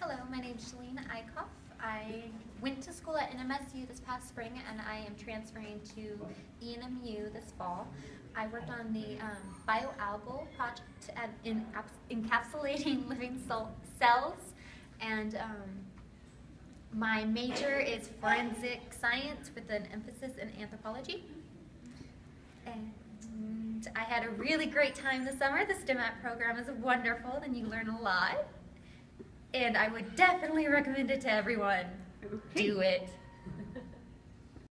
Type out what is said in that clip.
Hello, my name is Shalene Eichhoff. I went to school at NMSU this past spring and I am transferring to ENMU this fall. I worked on the um, bioalgal project in encapsulating living cells and um, my major is forensic science with an emphasis in anthropology. And I had a really great time this summer. The STEMAT program is wonderful and you learn a lot and I would definitely recommend it to everyone. Do it.